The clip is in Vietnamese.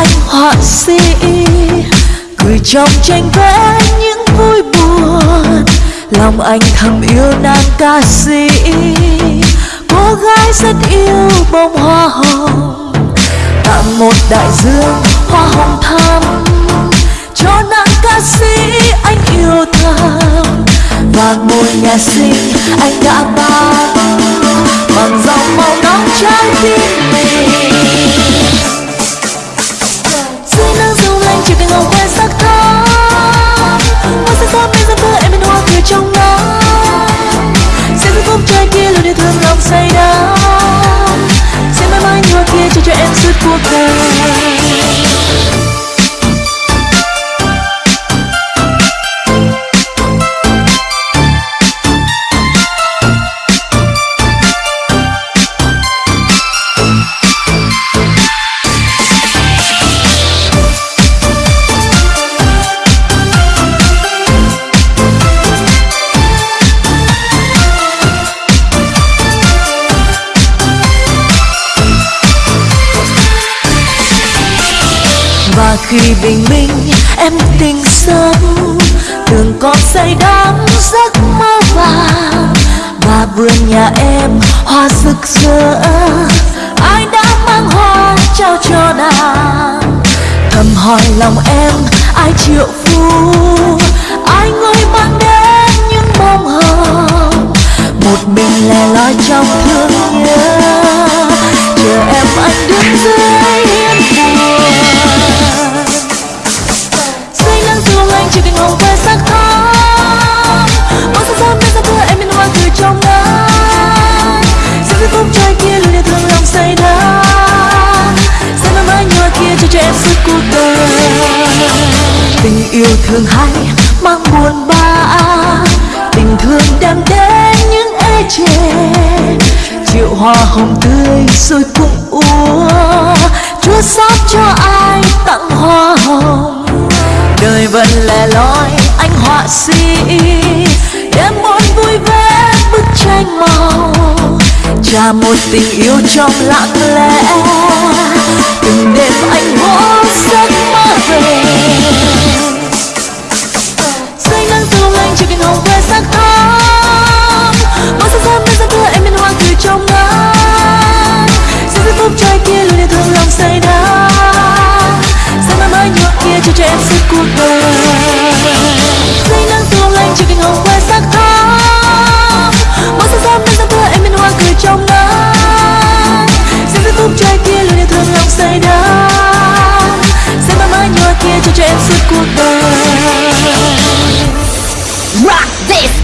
anh họa sĩ, cười trong tranh vẽ những vui buồn. Lòng anh thầm yêu nàng ca sĩ, cô gái rất yêu bông hoa hồng. Tặng một đại dương hoa hồng thắm, cho nàng ca sĩ anh yêu thầm. Và ngôi nhà xinh anh đã ban bằng dòng màu nóng trái tim mình. Và khi bình minh, em tỉnh giấc đường còn say đắm giấc mơ vàng. Và vườn nhà em hoa rực rỡ, ai đã mang hoa trao cho nàng? Thầm hỏi lòng em, ai triệu phú yêu thương hay mang buồn bã tình thương đem đến những ê chề. Triệu hoa hồng tươi rồi cùng úa chúa xót cho ai tặng hoa hồng. Đời vẫn lẻ loi, anh họa sĩ, đem muốn vui vẻ bức tranh màu. Trả một tình yêu trong lặng lẽ this